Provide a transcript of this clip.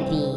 de.